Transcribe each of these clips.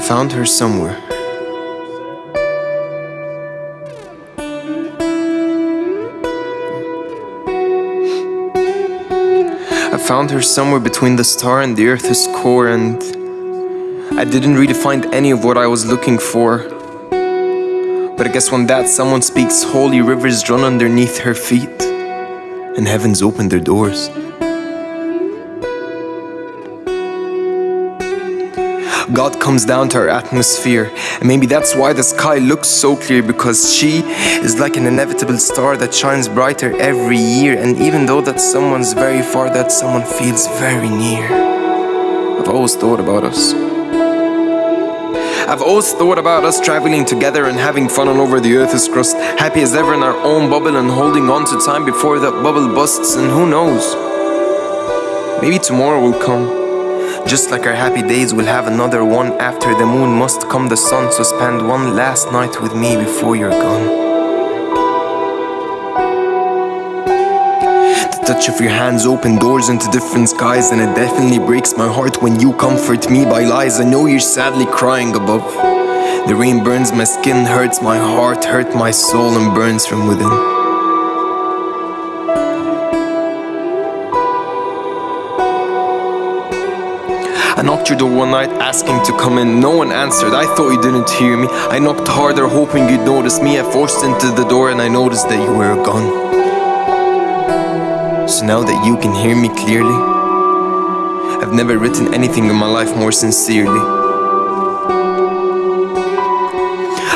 found her somewhere. I found her somewhere between the star and the earth's core, and I didn't really find any of what I was looking for. But I guess when that someone speaks, holy rivers run underneath her feet, and heavens open their doors. God comes down to our atmosphere. And maybe that's why the sky looks so clear because she is like an inevitable star that shines brighter every year. And even though that someone's very far, that someone feels very near. I've always thought about us. I've always thought about us traveling together and having fun all over the earth's crust, happy as ever in our own bubble and holding on to time before that bubble busts. And who knows? Maybe tomorrow will come. Just like our happy days, we'll have another one after the moon must come the sun. So spend one last night with me before you're gone. The touch of your hands open doors into different skies, and it definitely breaks my heart when you comfort me by lies. I know you're sadly crying above. The rain burns my skin, hurts my heart, hurt my soul, and burns from within. I knocked your door one night asking to come in. No one answered. I thought you didn't hear me. I knocked harder, hoping you'd notice me. I forced into the door and I noticed that you were gone. So now that you can hear me clearly, I've never written anything in my life more sincerely.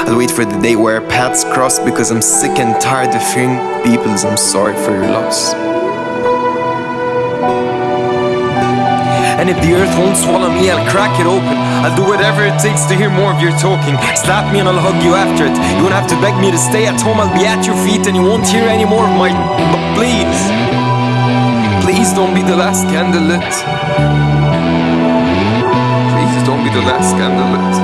I'll wait for the day where our paths cross because I'm sick and tired of hearing people's I'm sorry for your loss. And if the earth won't swallow me, I'll crack it open. I'll do whatever it takes to hear more of your talking. Slap me and I'll hug you after it. You won't have to beg me to stay at home, I'll be at your feet and you won't hear any more of my. But please, please don't be the last candle lit. Please don't be the last candle lit.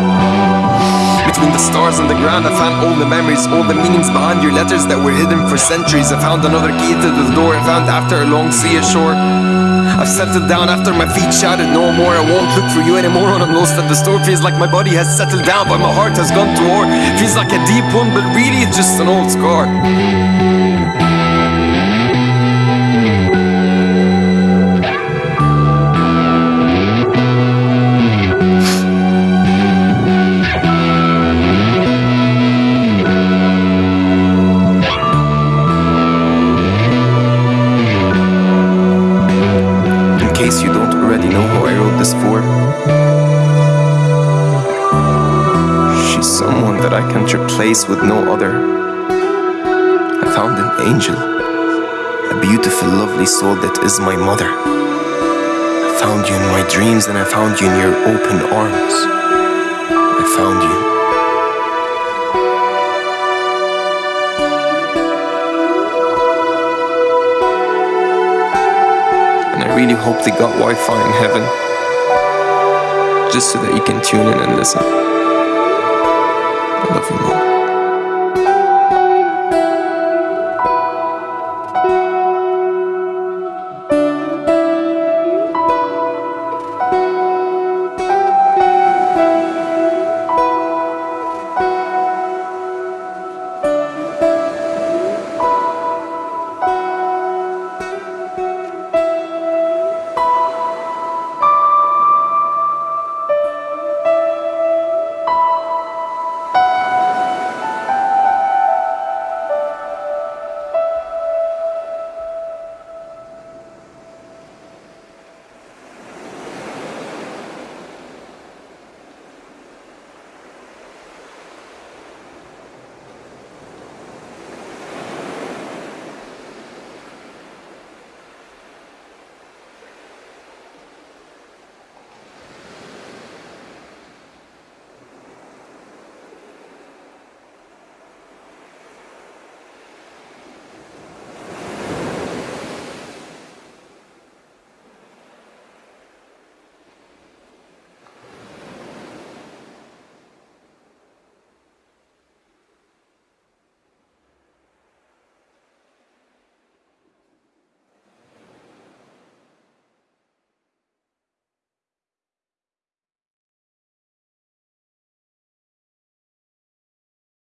Between the stars and the ground, I found all the memories, all the meanings behind your letters that were hidden for centuries. I found another key to the door I found after a long sea ashore. I've settled down after my feet shouted no more. I won't look for you anymore when I'm lost at the store. Feels like my body has settled down, but my heart has gone to war. Feels like a deep wound but really it's just an old scar. Can't with no other. I found an angel, a beautiful, lovely soul that is my mother. I found you in my dreams and I found you in your open arms. I found you. And I really hope they got Wi Fi in heaven. Just so that you can tune in and listen.